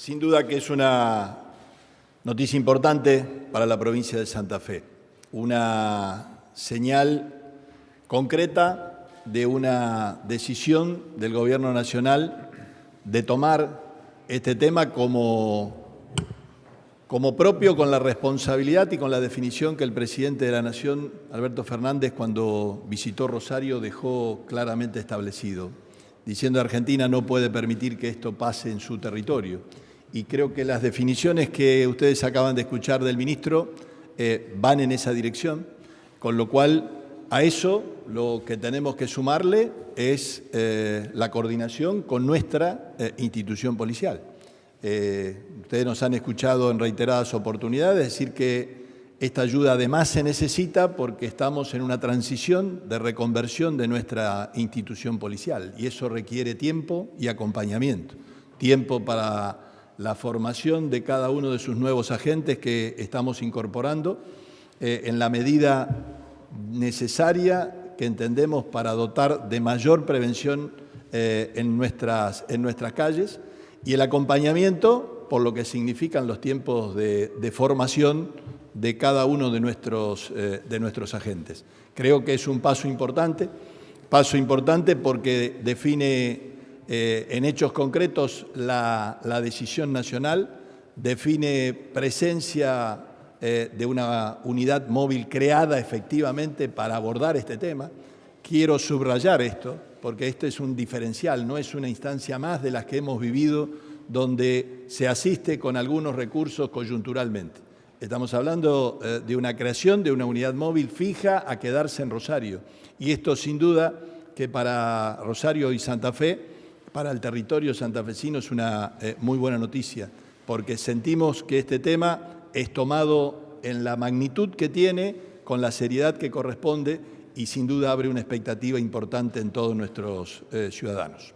Sin duda que es una noticia importante para la provincia de Santa Fe, una señal concreta de una decisión del Gobierno Nacional de tomar este tema como, como propio con la responsabilidad y con la definición que el presidente de la Nación, Alberto Fernández, cuando visitó Rosario dejó claramente establecido, diciendo Argentina no puede permitir que esto pase en su territorio y creo que las definiciones que ustedes acaban de escuchar del ministro eh, van en esa dirección, con lo cual a eso lo que tenemos que sumarle es eh, la coordinación con nuestra eh, institución policial. ustedes nos han escuchado en reiteradas oportunidades decir que esta ayuda además se necesita porque estamos en una transición de reconversión de nuestra institución policial y eso requiere tiempo y acompañamiento. Tiempo para la formación de cada uno de sus nuevos agentes que estamos incorporando eh, en la medida necesaria que entendemos para dotar de mayor prevención eh, en, nuestras, en nuestras calles y el acompañamiento por lo que significan los tiempos de, formación de cada uno de nuestros, eh, de nuestros agentes. Creo que es un paso importante, paso importante porque define eh, en hechos concretos la, decisión nacional, define presencia eh, de una unidad móvil creada efectivamente para abordar este tema. Quiero subrayar esto, porque este es un diferencial, no es una instancia más de las que hemos vivido donde se asiste con algunos recursos coyunturalmente. Estamos hablando eh, de una creación de una unidad móvil fija a quedarse en Rosario. Y esto sin duda que para Rosario y Santa Fe para el territorio santafesino es una eh, muy buena noticia, porque sentimos que este tema es tomado en la magnitud que tiene, con la seriedad que corresponde y sin duda abre una expectativa importante en todos nuestros eh, ciudadanos.